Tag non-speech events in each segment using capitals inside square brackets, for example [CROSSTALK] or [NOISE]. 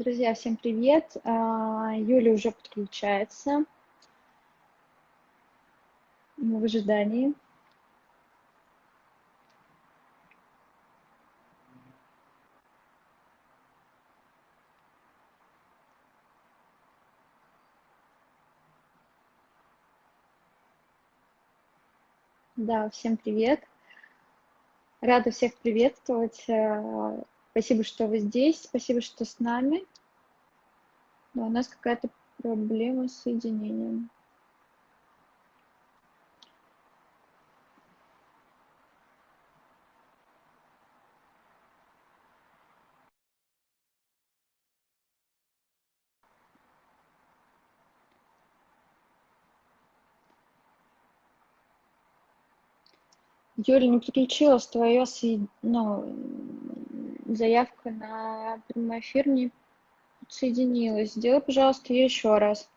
Друзья, всем привет! А, Юля уже подключается. Мы в ожидании. Да, всем привет. Рада всех приветствовать. Спасибо, что вы здесь, спасибо, что с нами. Да, у нас какая-то проблема с соединением. Юля, не переключилась твоя ну, заявка на прямой эфир, не подсоединилась. Сделай, пожалуйста, еще раз.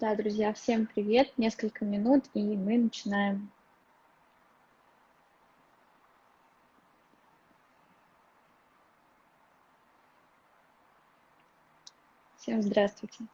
Да, друзья, всем привет. Несколько минут, и мы начинаем. Всем здравствуйте.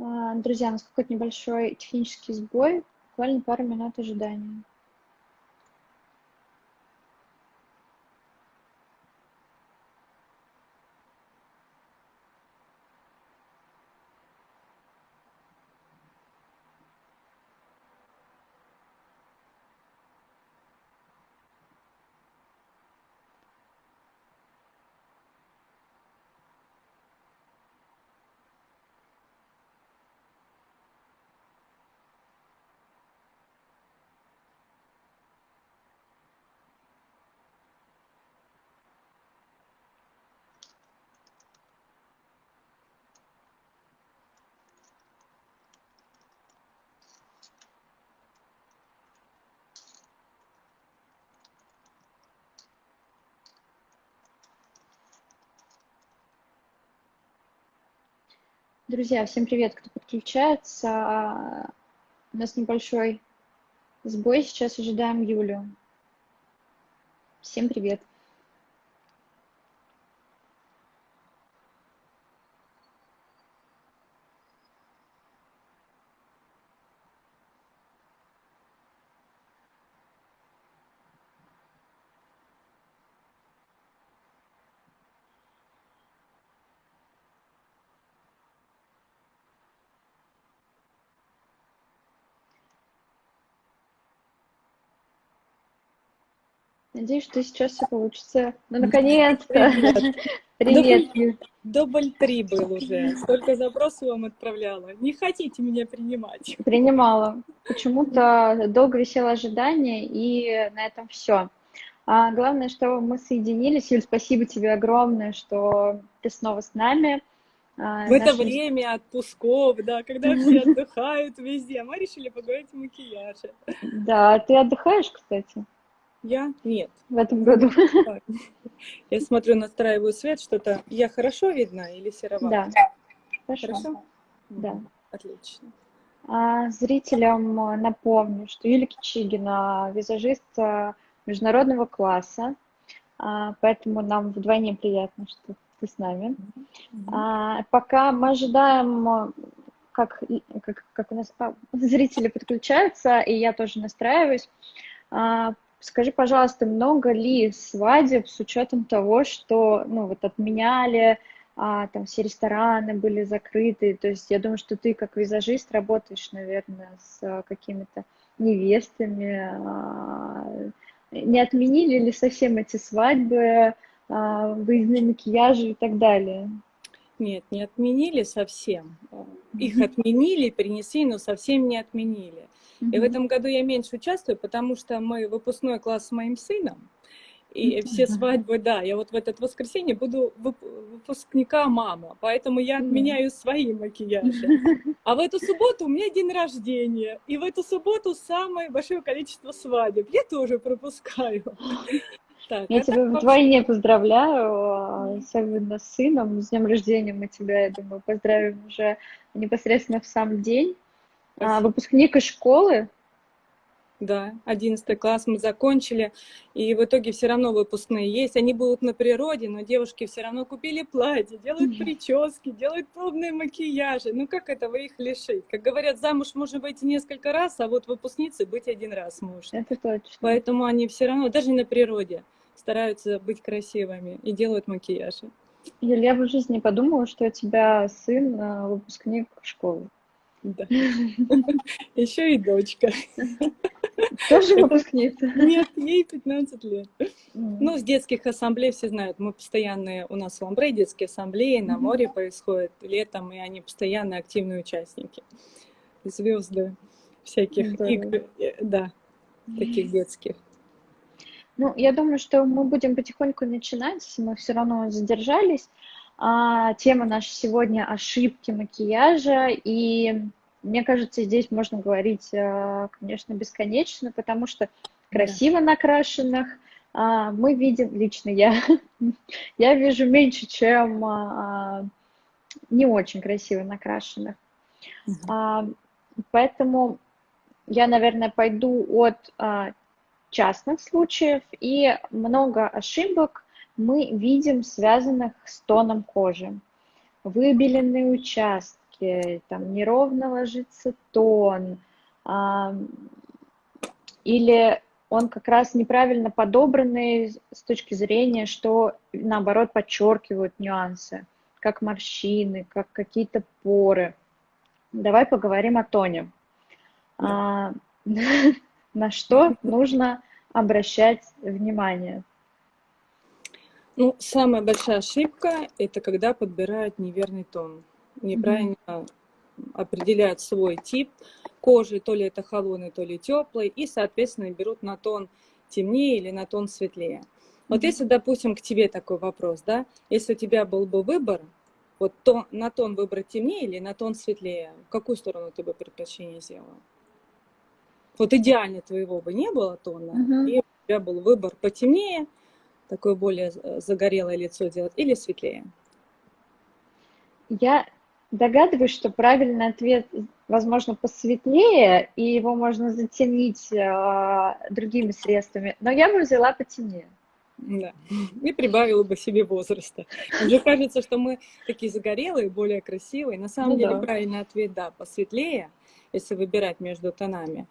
А, друзья, у нас какой-то небольшой технический сбой, буквально пару минут ожидания. Друзья, всем привет, кто подключается. У нас небольшой сбой, сейчас ожидаем Юлю. Всем привет. Надеюсь, что сейчас все получится. Ну, наконец-то! Привет! [LAUGHS] Привет. Дубль три был уже. Столько запросов вам отправляла. Не хотите меня принимать? Принимала. Почему-то долго висело ожидание, и на этом все. А главное, что мы соединились. Юль, спасибо тебе огромное, что ты снова с нами. А, В это время отпусков, да, когда все отдыхают везде, мы решили поговорить о макияже. Да, ты отдыхаешь, кстати? Я? Нет. В этом году. Я смотрю, настраиваю свет, что-то... Я хорошо видна или серовато? Да. Хорошо. Хорошо? Да. Отлично. А, зрителям напомню, что Юлия Кичигина, визажист а, международного класса, а, поэтому нам вдвойне приятно, что ты с нами. А, пока мы ожидаем как, как, как у нас а, зрители подключаются, и я тоже настраиваюсь. Скажи, пожалуйста, много ли свадеб с учетом того, что ну, вот отменяли, а, там все рестораны были закрыты. То есть я думаю, что ты как визажист работаешь, наверное, с а, какими-то невестами. А, не отменили ли совсем эти свадьбы, а, выездные макияжи и так далее? Нет, не отменили совсем. Их отменили, принесли, но совсем не отменили. И в этом году я меньше участвую, потому что мы выпускной класс с моим сыном. И все свадьбы, да, я вот в этот воскресенье буду выпускника мама, поэтому я отменяю свои макияжи. А в эту субботу у меня день рождения, и в эту субботу самое большое количество свадеб. Я тоже пропускаю. [GASPS] Так, я тебя вдвойне поздравляю, а, особенно с сыном. С днем рождения мы тебя, я думаю, поздравим уже непосредственно в сам день. А, выпускник из школы, да, 11 класс мы закончили, и в итоге все равно выпускные есть. Они будут на природе, но девушки все равно купили платье, делают прически, делают пробные макияжи. Ну как этого их лишить? Как говорят, замуж можно выйти несколько раз, а вот выпускницы быть один раз можно. Это точно. Поэтому они все равно, даже на природе, стараются быть красивыми и делают макияжи. Юля, я в жизни подумала, что у тебя сын э, выпускник школы. Да. Еще и дочка. Тоже выпускница? Нет, ей 15 лет. Ну, с детских ассамблей все знают, мы постоянные, у нас в Ламбре детские ассамблеи, на море происходят летом, и они постоянно активные участники. Звезды всяких игр, э, да, таких детских. Ну, я думаю, что мы будем потихоньку начинать, мы все равно задержались. А, тема наша сегодня – ошибки макияжа, и мне кажется, здесь можно говорить, а, конечно, бесконечно, потому что красиво накрашенных а, мы видим, лично я, [LAUGHS] я вижу меньше, чем а, не очень красиво накрашенных. Поэтому я, наверное, пойду от частных случаев, и много ошибок мы видим связанных с тоном кожи. Выбеленные участки, там неровно ложится тон, а, или он как раз неправильно подобранный с точки зрения, что наоборот подчеркивают нюансы, как морщины, как какие-то поры. Давай поговорим о тоне. А, [LAUGHS] на что нужно обращать внимание? Ну, самая большая ошибка – это когда подбирают неверный тон. Неправильно mm-hmm. определяют свой тип кожи, то ли это холодный, то ли теплый, и, соответственно, берут на тон темнее или на тон светлее. Вот mm-hmm. если, допустим, к тебе такой вопрос, да, если у тебя был бы выбор, вот тон, на тон выбрать темнее или на тон светлее, в какую сторону ты бы предпочтение сделала? Вот идеально твоего бы не было тона, mm-hmm. и у тебя был выбор потемнее – такое более э, загорелое лицо делать или светлее? Я догадываюсь, что правильный ответ, возможно, посветлее, и его можно затемнить э, другими средствами, но я бы взяла потемнее. Да, и прибавила бы себе возраста. Мне кажется, что мы такие загорелые, более красивые. На самом ну, деле, да. правильный ответ, да, посветлее, если выбирать между тонами.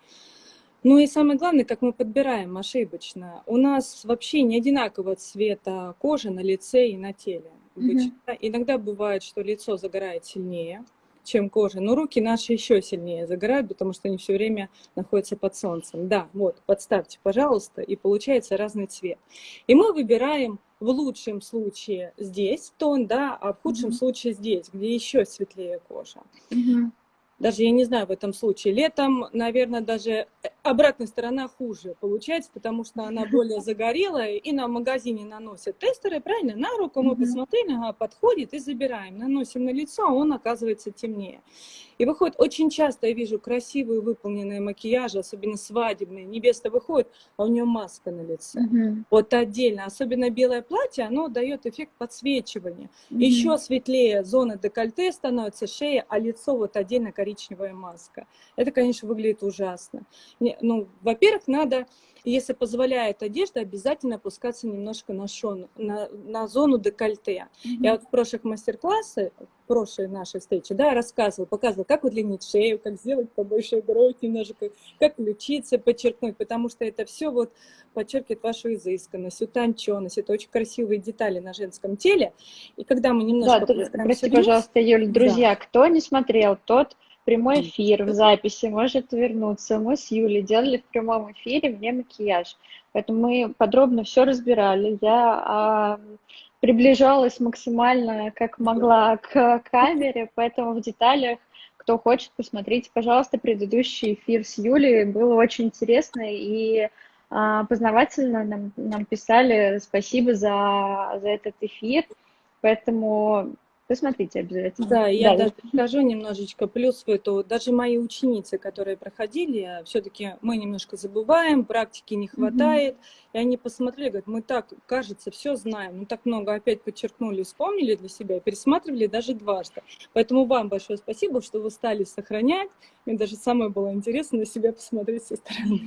Ну и самое главное, как мы подбираем ошибочно. У нас вообще не одинакового цвета кожи на лице и на теле. Mm-hmm. Иногда бывает, что лицо загорает сильнее, чем кожа, но руки наши еще сильнее загорают, потому что они все время находятся под солнцем. Да, вот, подставьте, пожалуйста, и получается разный цвет. И мы выбираем в лучшем случае здесь тон, да, а в худшем mm-hmm. случае здесь, где еще светлее кожа. Mm-hmm даже, я не знаю, в этом случае. Летом, наверное, даже обратная сторона хуже получается, потому что она более загорелая, и на магазине наносят тестеры, правильно? На руку мы посмотрели, ага, подходит и забираем. Наносим на лицо, а он оказывается темнее. И выходит, очень часто я вижу красивые выполненные макияжи, особенно свадебные. Невеста выходит, а у нее маска на лице. Угу. Вот отдельно. Особенно белое платье, оно дает эффект подсвечивания. Угу. Еще светлее зона декольте становится, шея, а лицо вот отдельно коричневая маска. Это, конечно, выглядит ужасно. Не, ну, во-первых, надо если позволяет одежда, обязательно опускаться немножко на, шон, на, на зону декольте. Mm-hmm. Я вот в прошлых мастер-классах, прошлой нашей встрече, да, рассказывала, показывала, как удлинить шею, как сделать побольше грудь немножко, как ключицы подчеркнуть, потому что это все вот подчеркивает вашу изысканность, утонченность. Это очень красивые детали на женском теле. И когда мы немножко... Да, прости, пожалуйста, Юль, друзья, да. кто не смотрел, тот прямой эфир в записи, может вернуться. Мы с Юлей делали в прямом эфире мне макияж. Поэтому мы подробно все разбирали. Я а, приближалась максимально, как могла, к камере, поэтому в деталях, кто хочет, посмотрите, пожалуйста, предыдущий эфир с Юлей. Было очень интересно и а, познавательно. Нам, нам писали спасибо за, за этот эфир. Поэтому Посмотрите обязательно. Да, я да. даже скажу немножечко плюс в эту. Даже мои ученицы, которые проходили, все-таки мы немножко забываем, практики не хватает. Mm-hmm. И они посмотрели, говорят, мы так, кажется, все знаем, мы так много опять подчеркнули, вспомнили для себя, пересматривали даже дважды. Поэтому вам большое спасибо, что вы стали сохранять. Мне даже самое было интересно на себя посмотреть со стороны.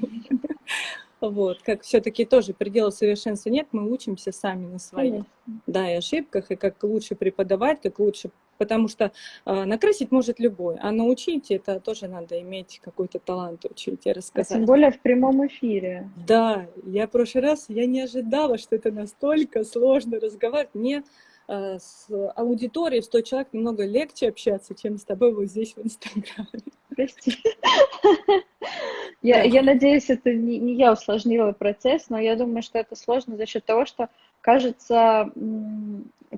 Вот, как все-таки тоже предела совершенства нет, мы учимся сами на своих, да, и ошибках, и как лучше преподавать, как лучше, потому что э, накрасить может любой, а научить это тоже надо иметь какой-то талант учить и рассказать. А тем более в прямом эфире. Да, я в прошлый раз, я не ожидала, что это настолько сложно разговаривать. Мне э, с аудиторией в 100 человек немного легче общаться, чем с тобой вот здесь в Инстаграме. Прости. [LAUGHS] Я, я надеюсь, это не, не я усложнила процесс, но я думаю, что это сложно за счет того, что, кажется,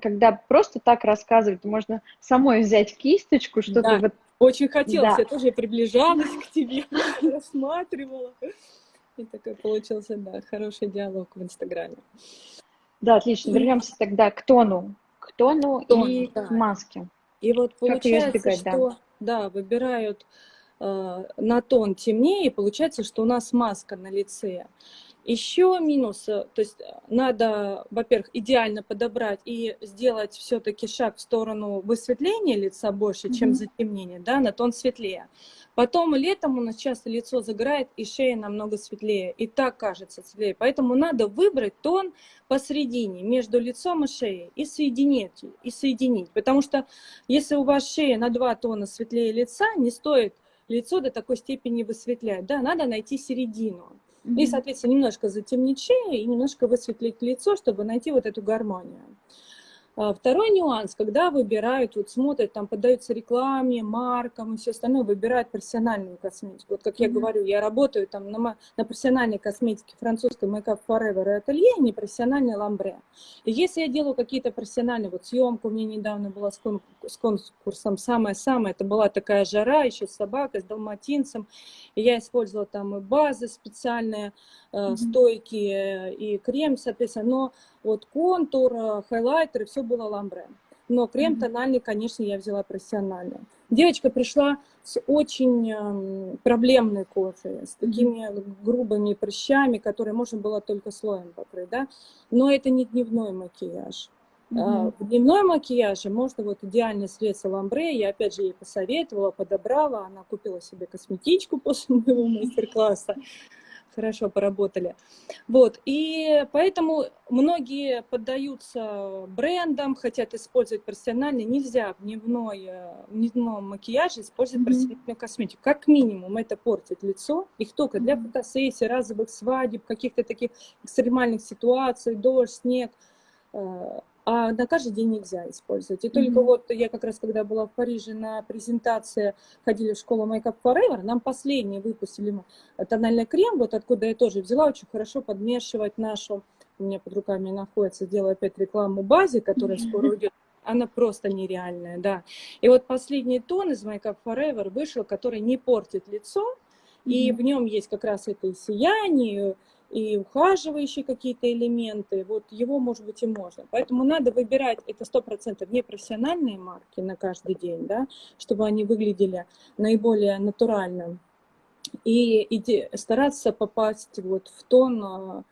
когда просто так рассказывать, можно самой взять кисточку, что-то да, вот... Очень хотелось, да. я тоже приближалась к тебе, [LAUGHS] рассматривала. И такой получился, да, хороший диалог в Инстаграме. Да, отлично. Вернемся тогда к тону. К тону Тон, и да. маске. И вот получается, избегать, что да. Да, выбирают Э, на тон темнее, получается, что у нас маска на лице. Еще минус, э, то есть э, надо, во-первых, идеально подобрать и сделать все-таки шаг в сторону высветления лица больше, mm-hmm. чем затемнения, да, на тон светлее. Потом летом у нас часто лицо загорает и шея намного светлее, и так кажется светлее. Поэтому надо выбрать тон посередине, между лицом и шеей, и соединить, и соединить. Потому что если у вас шея на два тона светлее лица, не стоит лицо до такой степени высветлять. Да, надо найти середину. Mm-hmm. И, соответственно, немножко затемнить шею и немножко высветлить лицо, чтобы найти вот эту гармонию. А, второй нюанс, когда выбирают, вот смотрят, там поддаются рекламе, маркам и все остальное, выбирают профессиональную косметику. Вот как я mm-hmm. говорю, я работаю там на, на профессиональной косметике французской Makeup Forever и ателье, не профессиональной ламбре. И если я делаю какие-то профессиональные, вот съемку у меня недавно была с, кон, с конкурсом, самое-самое, это была такая жара еще с собакой, с далматинцем, и я использовала там и базы специальные, mm-hmm. стойкие, и крем, соответственно, но вот контур, э, хайлайтер, все было ламбре. Но крем тональный, конечно, я взяла профессиональный. Девочка пришла с очень эм, проблемной кожей, с такими грубыми прыщами, которые можно было только слоем покрыть, да. Но это не дневной макияж. Mm-hmm. В дневной макияже можно вот идеальное средство ламбре, я опять же ей посоветовала, подобрала, она купила себе косметичку [LAUGHS] после моего мастер-класса, хорошо поработали. Вот, и поэтому многие поддаются брендам, хотят использовать профессиональный. Нельзя в, дневной, в дневном макияже использовать mm-hmm. профессиональную косметику. Как минимум это портит лицо. Их только для фотосессий, разовых свадеб, каких-то таких экстремальных ситуаций, дождь, снег э, а на каждый день нельзя использовать. И mm-hmm. только вот я как раз, когда была в Париже на презентации, ходили в школу Makeup Forever, нам последний выпустили тональный крем, вот откуда я тоже взяла, очень хорошо подмешивать нашу, у меня под руками находится, делаю опять рекламу базе, которая mm-hmm. скоро [LAUGHS] уйдет, она просто нереальная, да. И вот последний тон из Makeup Forever вышел, который не портит лицо, mm-hmm. и в нем есть как раз это и сияние, и ухаживающие какие-то элементы, вот его, может быть, и можно. Поэтому надо выбирать, это сто процентов не профессиональные марки на каждый день, да, чтобы они выглядели наиболее натурально. И, и стараться попасть вот в тон а,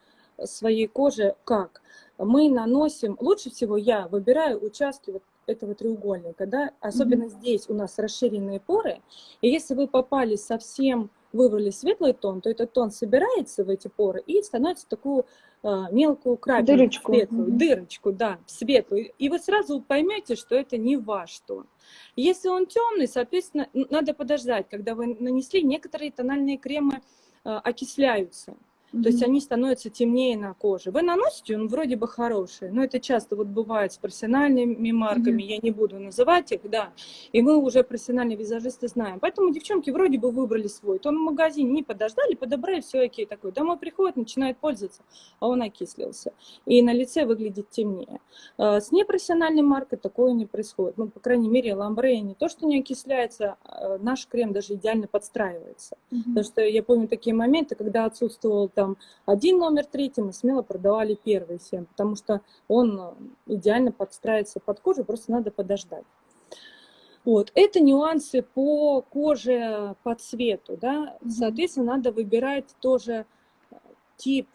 своей кожи как? Мы наносим, лучше всего я выбираю участки вот этого треугольника, да, особенно mm-hmm. здесь у нас расширенные поры, и если вы попали совсем выбрали светлый тон, то этот тон собирается в эти поры и становится такую э, мелкую крапинку, дырочку. светлую, mm-hmm. дырочку, да, светлую. И вы сразу поймете, что это не ваш тон. Если он темный, соответственно, надо подождать, когда вы нанесли, некоторые тональные кремы э, Mm-hmm. То есть они становятся темнее на коже. Вы наносите, он вроде бы хороший, но это часто вот бывает с профессиональными марками, mm-hmm. я не буду называть их, да, и мы уже профессиональные визажисты знаем. Поэтому девчонки вроде бы выбрали свой, то в магазине не подождали, подобрали, все окей, такой, домой приходит, начинает пользоваться, а он окислился. И на лице выглядит темнее. А с непрофессиональной маркой такое не происходит. Ну, по крайней мере, ламбре не то, что не окисляется, а наш крем даже идеально подстраивается. Mm-hmm. Потому что я помню такие моменты, когда отсутствовал там один номер третий, мы смело продавали первый всем, потому что он э, идеально подстраивается под кожу, просто надо подождать. Вот. Это нюансы по коже, по цвету. Да? Соответственно, надо выбирать тоже э, тип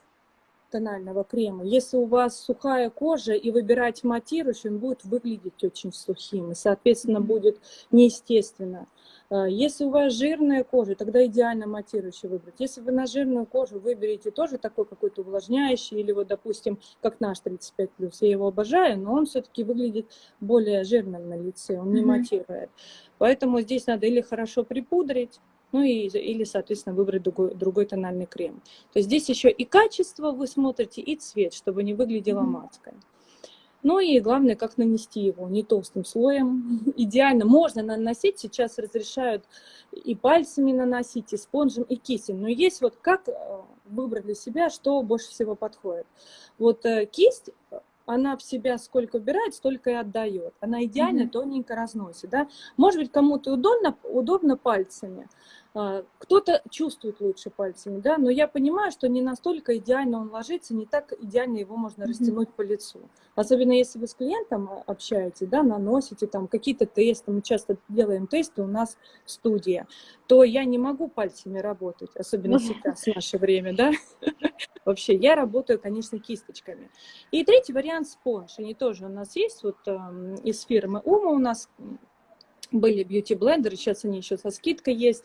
тонального крема. Если у вас сухая кожа и выбирать матирующий, он будет выглядеть очень сухим и, соответственно, будет неестественно. А, если у вас жирная кожа, тогда идеально матирующий выбрать. Если вы на жирную кожу выберете тоже такой какой-то увлажняющий, или вот, допустим, как наш 35+, я его обожаю, но он все-таки выглядит более жирным на лице, он не mm-hmm. матирует. Поэтому здесь надо или хорошо припудрить, ну и, или, соответственно, выбрать другой, другой тональный крем. То есть здесь еще и качество вы смотрите, и цвет, чтобы не выглядело mm-hmm. Ну и главное, как нанести его, не толстым слоем. [LAUGHS] Идеально можно наносить, сейчас разрешают и пальцами наносить, и спонжем, и кистью. Но есть вот как э, выбрать для себя, что больше всего подходит. Вот э, кисть, она в себя сколько убирает, столько и отдает. Она идеально mm-hmm. тоненько разносит. Да? Может быть, кому-то удобно, удобно пальцами, кто-то чувствует лучше пальцами, да, но я понимаю, что не настолько идеально он ложится, не так идеально его можно растянуть mm-hmm. по лицу. Особенно если вы с клиентом а, общаетесь, да, наносите там какие-то тесты, мы часто делаем тесты у нас в студии, то я не могу пальцами работать, особенно сейчас, в наше время, да. [LAUGHS] Вообще, я работаю, конечно, кисточками. И третий вариант спонж, они тоже у нас есть, вот эм, из фирмы Ума у нас были бьюти-блендеры, сейчас они еще со скидкой есть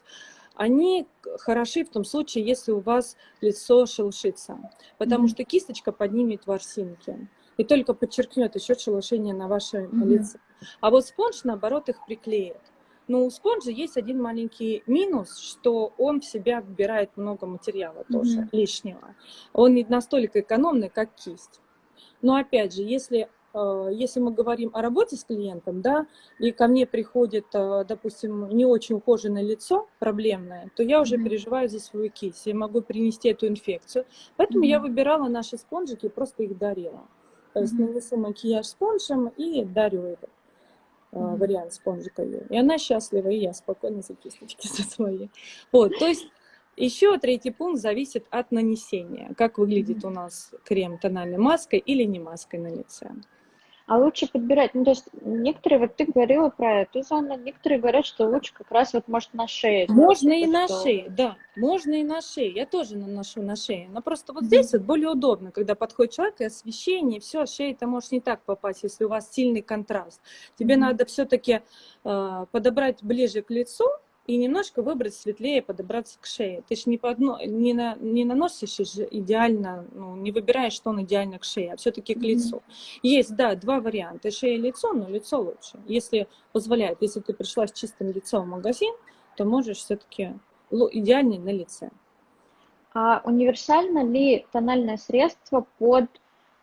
они хороши в том случае, если у вас лицо шелушится, потому mm-hmm. что кисточка поднимет ворсинки и только подчеркнет еще шелушение на вашем mm-hmm. лице. А вот спонж, наоборот, их приклеит. Но у спонжа есть один маленький минус, что он в себя вбирает много материала тоже mm-hmm. лишнего. Он не настолько экономный, как кисть. Но опять же, если если мы говорим о работе с клиентом, да, и ко мне приходит, э, допустим, не очень ухоженное лицо, проблемное, то я уже mm-hmm. переживаю за свою кисть, я могу принести эту инфекцию. Поэтому mm-hmm. я выбирала наши спонжики и просто их дарила. То есть mm-hmm. нанесу макияж спонжем и дарю этот mm-hmm. вариант спонжика. И она счастлива, и я спокойно за кисточки [LAUGHS] за свои. Вот, то есть еще третий пункт зависит от нанесения. Как выглядит у нас крем тональной маской или не маской на лице. А лучше подбирать, ну то есть некоторые, вот ты говорила про эту зону, некоторые говорят, что лучше как раз вот может на шее. Можно и на что... шее, да, можно и на шее, я тоже наношу на шее, но просто вот mm-hmm. здесь вот более удобно, когда подходит человек и освещение, все, шея ты можешь не так попасть, если у вас сильный контраст. Тебе mm-hmm. надо все-таки э, подобрать ближе к лицу, и немножко выбрать светлее, подобраться к шее. Ты же не, по одно, не, на, не наносишь же идеально, ну, не выбираешь, что он идеально к шее, а все-таки к лицу. Mm-hmm. Есть, да, два варианта, шея и лицо, но лицо лучше. Если позволяет, если ты пришла с чистым лицом в магазин, то можешь все-таки идеальный на лице. А универсально ли тональное средство под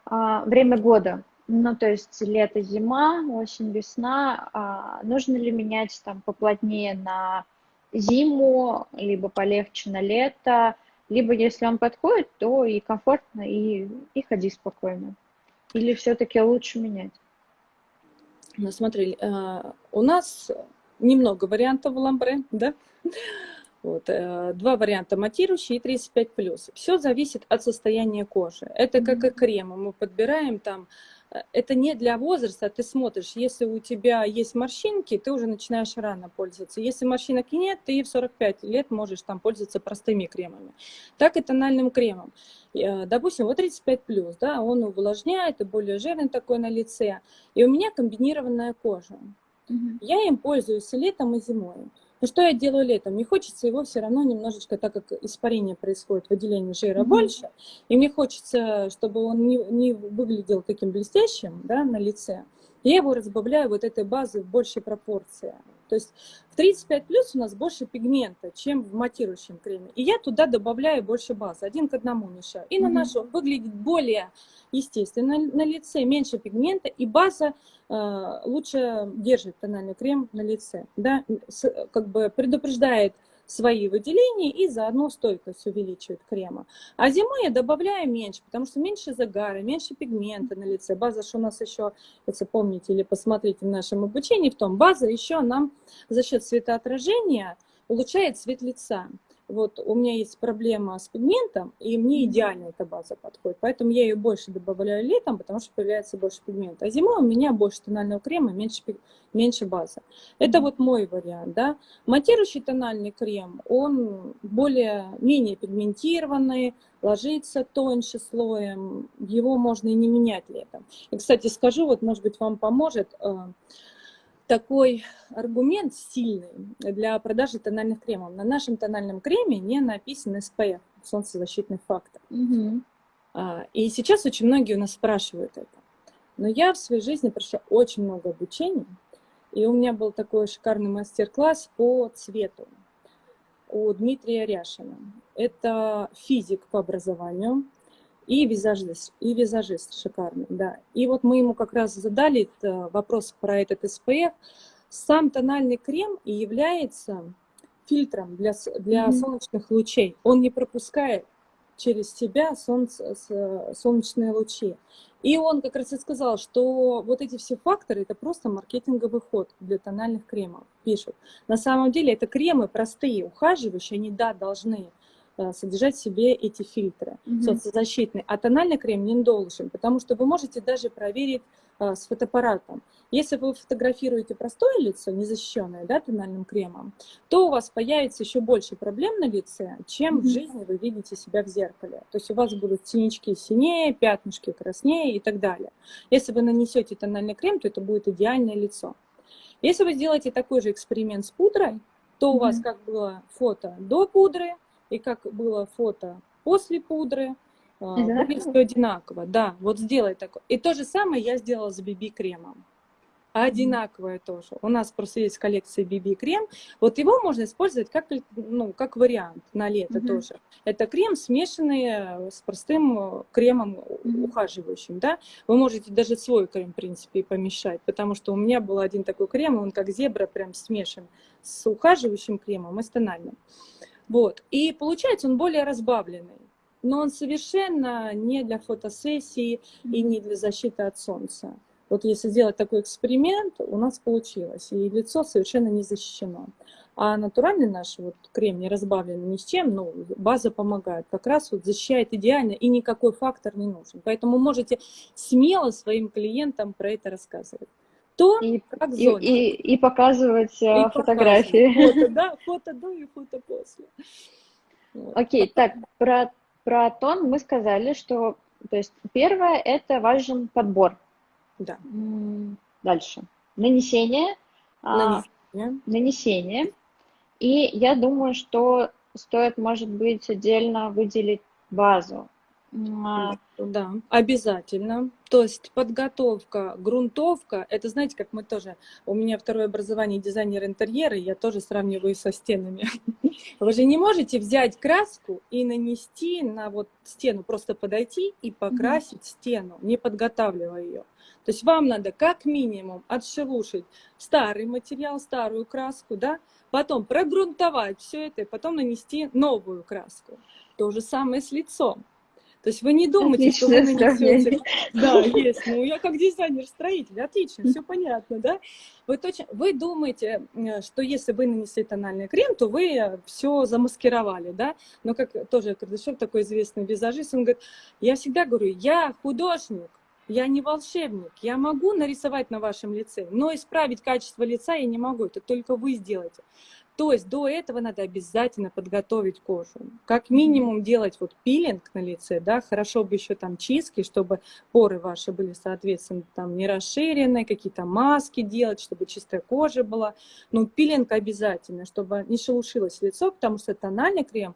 а, время года? Ну, то есть лето, зима, осень, весна. А, нужно ли менять там поплотнее на зиму, либо полегче на лето, либо если он подходит, то и комфортно, и, и ходи спокойно. Или все-таки лучше менять? Ну, смотри, э, у нас немного вариантов в ламбре, да? Вот, э, два варианта матирующий и 35+. Все зависит от состояния кожи. Это как и кремы. Мы подбираем там это не для возраста, ты смотришь, если у тебя есть морщинки, ты уже начинаешь рано пользоваться. Если морщинок нет, ты в 45 лет можешь там пользоваться простыми кремами. Так и тональным кремом. Э, допустим, вот 35 плюс, да, он увлажняет и более жирный такой на лице. И у меня комбинированная кожа. Угу. Я им пользуюсь и летом, и зимой. Но что я делаю летом? Мне хочется его все равно немножечко, так как испарение происходит, выделение жира mm-hmm. больше, и мне хочется, чтобы он не, не выглядел таким блестящим да, на лице, я его разбавляю вот этой базой в большей пропорции. То есть в 35 плюс у нас больше пигмента, чем в матирующем креме. И я туда добавляю больше базы, один к одному мешаю. И наношу. Он выглядит более естественно на лице, меньше пигмента, и база э, лучше держит тональный крем на лице. Да? С, как бы предупреждает свои выделения и заодно стойкость увеличивает крема. А зимой я добавляю меньше, потому что меньше загара, меньше пигмента на лице. База, что у нас еще, если помните или посмотрите в нашем обучении, в том база еще нам за счет светоотражения улучшает цвет лица вот у меня есть проблема с пигментом, и мне идеально эта база подходит. Поэтому я ее больше добавляю летом, потому что появляется больше пигмента. А зимой у меня больше тонального крема, меньше, меньше базы. Это вот мой вариант. Да? Матирующий тональный крем, он более, менее пигментированный, ложится тоньше слоем, его можно и не менять летом. И, кстати, скажу, вот, может быть, вам поможет э, такой аргумент сильный для продажи тональных кремов. На нашем тональном креме не написан SPF, солнцезащитный фактор. Угу. И сейчас очень многие у нас спрашивают это. Но я в своей жизни прошла очень много обучений, и у меня был такой шикарный мастер-класс по цвету у Дмитрия Ряшина. Это физик по образованию, и визажист, и визажист шикарный, да. И вот мы ему как раз задали вопрос про этот SPF. Сам тональный крем и является фильтром для, для mm-hmm. солнечных лучей. Он не пропускает через себя солнце, солнечные лучи. И он как раз и сказал, что вот эти все факторы, это просто маркетинговый ход для тональных кремов, пишут. На самом деле это кремы простые, ухаживающие, они, да, должны Э, содержать в себе эти фильтры mm-hmm. соцзащитные. А тональный крем не должен, потому что вы можете даже проверить а, с фотоаппаратом. Если вы фотографируете простое лицо, незащищенное да, тональным кремом, то у вас появится еще больше проблем на лице, чем mm-hmm. в жизни вы видите себя в зеркале. То есть у вас будут синячки синее, пятнышки краснее и так далее. Если вы нанесете тональный крем, то это будет идеальное лицо. Если вы сделаете такой же эксперимент с пудрой, то у вас как было фото до пудры, и как было фото после пудры, а, выглядит все одинаково. Да, вот сделай такое. И то же самое я сделала с BB-кремом. Одинаковое тоже. У нас просто есть коллекция BB-крем. Вот его можно использовать как, ну, как вариант на лето mm-hmm. тоже. Это крем, смешанный с простым э, кремом ухаживающим. Да? Вы можете даже свой крем, в принципе, помешать, потому что у меня был один такой крем, он как зебра прям смешан с ухаживающим кремом и с тональным. Вот. И получается он более разбавленный. Но он совершенно не для фотосессии и не для защиты от солнца. Вот если сделать такой эксперимент, у нас получилось. И лицо совершенно не защищено. А натуральный наш вот крем не разбавленный ни с чем, но база помогает. Как раз вот защищает идеально и никакой фактор не нужен. Поэтому можете смело своим клиентам про это рассказывать то и, как и, и, и показывать и э, фотографии. Фото, [LAUGHS] да, фото до и фото после. Вот. Окей, так, про, про тон мы сказали, что, то есть, первое, это важен подбор. Да. Дальше. Нанесение. А, нанесение. А, нанесение. И я думаю, что стоит, может быть, отдельно выделить базу. А, да, обязательно. То есть подготовка, грунтовка, это знаете, как мы тоже, у меня второе образование дизайнер интерьера, я тоже сравниваю со стенами. [LAUGHS] Вы же не можете взять краску и нанести на вот стену, просто подойти и покрасить стену, не подготавливая ее. То есть вам надо как минимум отшелушить старый материал, старую краску, да, потом прогрунтовать все это и потом нанести новую краску. То же самое с лицом. То есть вы не думаете, что вы нанесете. Да, есть. Ну, я как дизайнер-строитель, отлично, все понятно, да? Вы, точно, вы думаете, что если вы нанесли тональный крем, то вы все замаскировали, да? Но как тоже Кардашов, такой известный визажист, он говорит, я всегда говорю, я художник, я не волшебник, я могу нарисовать на вашем лице, но исправить качество лица я не могу, это только вы сделаете. То есть до этого надо обязательно подготовить кожу. Как минимум делать вот пилинг на лице, да, хорошо бы еще там чистки, чтобы поры ваши были, соответственно, там не расширенные, какие-то маски делать, чтобы чистая кожа была. Но пилинг обязательно, чтобы не шелушилось лицо, потому что тональный крем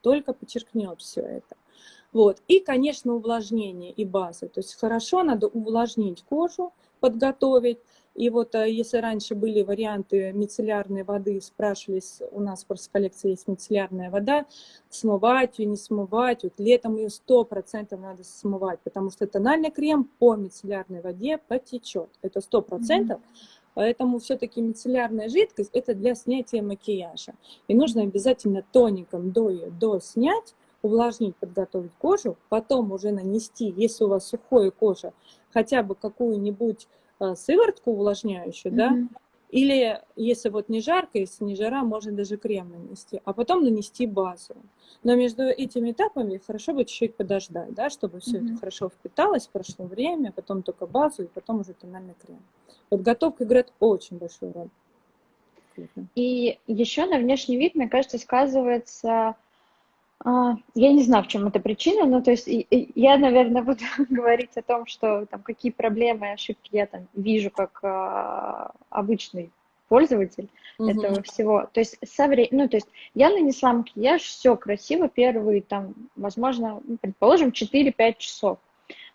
только подчеркнет все это. Вот. И, конечно, увлажнение и базы. То есть хорошо надо увлажнить кожу, подготовить. И вот э, если раньше были варианты мицеллярной воды, спрашивались, у нас просто в коллекции есть мицеллярная вода, смывать ее, не смывать. Вот летом ее 100% надо смывать, потому что тональный крем по мицеллярной воде потечет. Это 100%. Mm-hmm. Поэтому все-таки мицеллярная жидкость – это для снятия макияжа. И нужно обязательно тоником до ее до снять, увлажнить, подготовить кожу, потом уже нанести, если у вас сухая кожа, хотя бы какую-нибудь сыворотку увлажняющую, mm-hmm. да, или если вот не жарко, если не жара, можно даже крем нанести, а потом нанести базу. Но между этими этапами хорошо бы чуть-чуть подождать, да, чтобы все mm-hmm. это хорошо впиталось, прошло время, потом только базу и потом уже тональный крем. Подготовка играет очень большую роль. И еще на внешний вид, мне кажется, сказывается я не знаю, в чем эта причина, но то есть я, наверное, буду [LAUGHS] говорить о том, что там какие проблемы и ошибки я там вижу как а, обычный пользователь угу. этого всего. То есть со вре... ну, то есть я нанесла макияж, все красиво, первые там, возможно, ну, предположим, 4-5 часов.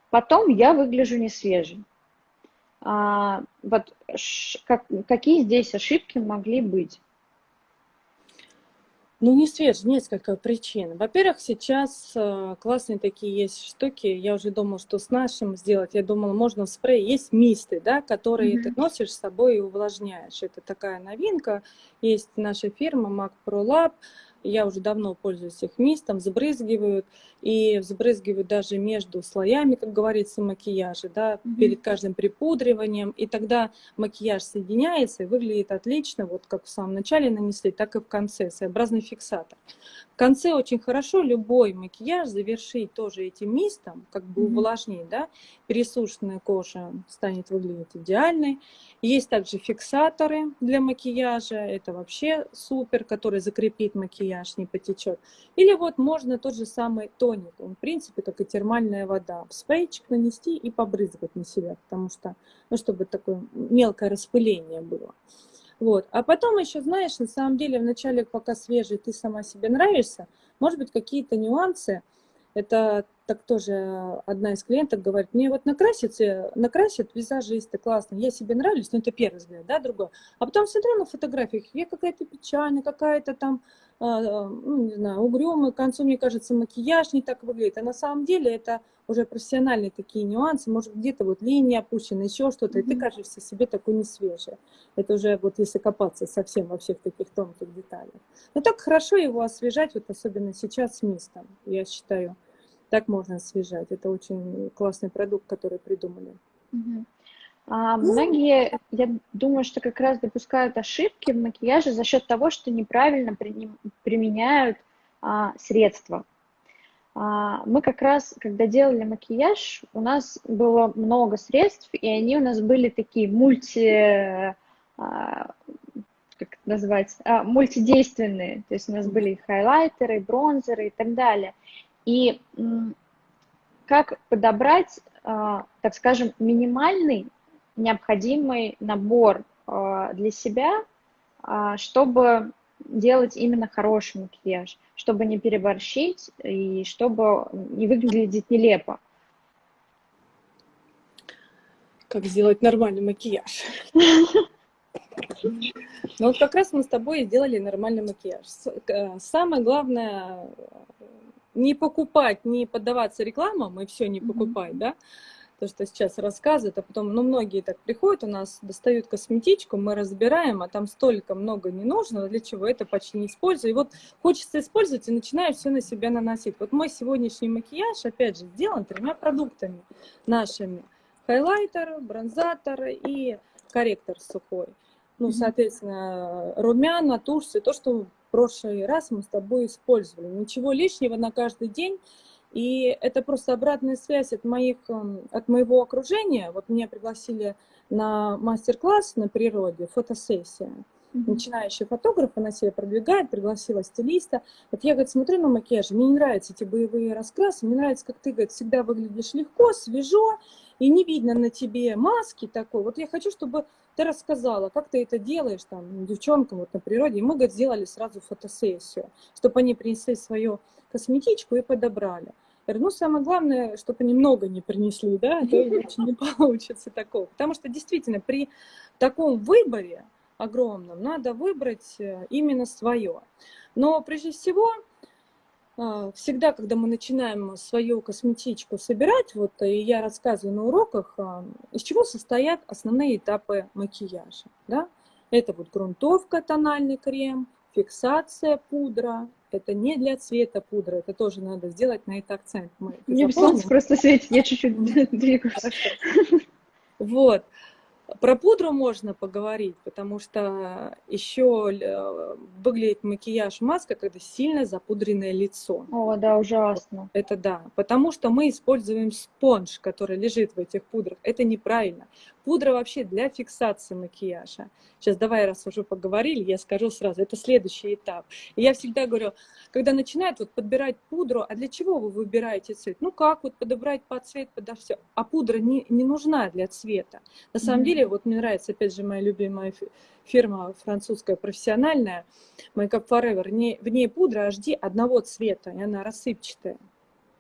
Потом я выгляжу не свежей. А, вот ш... как... какие здесь ошибки могли быть? Ну, не свеж, несколько причин. Во-первых, сейчас э, классные такие есть штуки. Я уже думала, что с нашим сделать. Я думала, можно спрей. Есть мисты, да, которые mm-hmm. ты носишь с собой и увлажняешь. Это такая новинка. Есть наша фирма Mac Pro Lab я уже давно пользуюсь их мистом, взбрызгивают, и взбрызгивают даже между слоями, как говорится, макияжа, да, mm -hmm. перед каждым припудриванием, и тогда макияж соединяется и выглядит отлично, вот как в самом начале нанесли, так и в конце, своеобразный фиксатор. В конце очень хорошо любой макияж завершить тоже этим мистом, как бы mm -hmm. увлажнить, да, пересушенная кожа станет выглядеть идеальной. Есть также фиксаторы для макияжа, это вообще супер, который закрепит макияж, макияж не потечет. Или вот можно тот же самый тоник, он в принципе как и термальная вода, в спрейчик нанести и побрызгать на себя, потому что, ну, чтобы такое мелкое распыление было. Вот. А потом еще, знаешь, на самом деле, вначале, пока свежий, ты сама себе нравишься, может быть, какие-то нюансы, это так тоже одна из клиенток говорит, мне вот накрасить, накрасят визажисты, классно, я себе нравлюсь, но это первый взгляд, да, другой. А потом смотрю на фотографиях, я какая-то печальная, какая-то там, а, ну, не знаю, угрюмая, к концу, мне кажется, макияж не так выглядит. А на самом деле это уже профессиональные такие нюансы, может, где-то вот линия опущена, еще что-то, mm-hmm. и ты кажешься себе такой не свежий. Это уже вот если копаться совсем во всех таких тонких деталях. Но так хорошо его освежать, вот особенно сейчас с мистом, я считаю. Так можно освежать. Это очень классный продукт, который придумали. А, многие, я думаю, что как раз допускают ошибки в макияже за счет того, что неправильно при, применяют а, средства. А, мы как раз, когда делали макияж, у нас было много средств, и они у нас были такие мульти, а, как это назвать, а, мультидейственные. То есть у нас были хайлайтеры, бронзеры и так далее. И как подобрать, а, так скажем, минимальный необходимый набор а, для себя, а, чтобы делать именно хороший макияж, чтобы не переборщить и чтобы не выглядеть нелепо. Как сделать нормальный макияж? Ну вот как раз мы с тобой сделали нормальный макияж. Самое главное не покупать, не поддаваться рекламам и все не покупать, mm-hmm. да, то, что сейчас рассказывают, а потом, ну, многие так приходят, у нас достают косметичку, мы разбираем, а там столько много не нужно, для чего это почти не использую. И вот хочется использовать и начинаю все на себя наносить. Вот мой сегодняшний макияж, опять же, сделан тремя продуктами нашими. Хайлайтер, бронзатор и корректор сухой. Ну, соответственно, румяна, тушь, то, что прошлый раз мы с тобой использовали. Ничего лишнего на каждый день. И это просто обратная связь от, моих, эм, от моего окружения. Вот меня пригласили на мастер-класс на природе, фотосессия. начинающий фотограф, она себя продвигает, пригласила стилиста. Вот я, говорит, смотрю на макияж, мне не нравятся эти боевые раскрасы, мне нравится, как ты, говорит, всегда выглядишь легко, свежо, и не видно на тебе маски такой. Вот я хочу, чтобы ты рассказала, как ты это делаешь там девчонкам вот на природе. И мы, говорит, сделали сразу фотосессию, чтобы они принесли свою косметичку и подобрали. Говорю, ну, самое главное, чтобы они много не принесли, да, а то иначе не получится такого. Потому что действительно при таком выборе огромном надо выбрать э, именно свое. Но прежде всего всегда, когда мы начинаем свою косметичку собирать, вот и я рассказываю на уроках, а, из чего состоят основные этапы макияжа. Да? Это вот грунтовка, тональный крем, фиксация, пудра. Это не для цвета пудра, это тоже надо сделать на это акцент. Мы Мне солнце просто светит, я чуть-чуть двигаюсь. Вот. Про пудру можно поговорить, потому что еще э, выглядит макияж маска, когда сильно запудренное лицо. О, да, ужасно. Это да, потому что мы используем спонж, который лежит в этих пудрах. Это неправильно. Пудра вообще для фиксации макияжа. Сейчас давай, раз уже поговорили, я скажу сразу, это следующий этап. И я всегда говорю, когда начинают вот подбирать пудру, а для чего вы выбираете цвет? Ну как вот подобрать под цвет, подо все. А пудра не, не нужна для цвета. На самом mm-hmm. деле, вот мне нравится, опять же, моя любимая фирма французская профессиональная, Makeup Forever, в ней пудра HD одного цвета, и она рассыпчатая.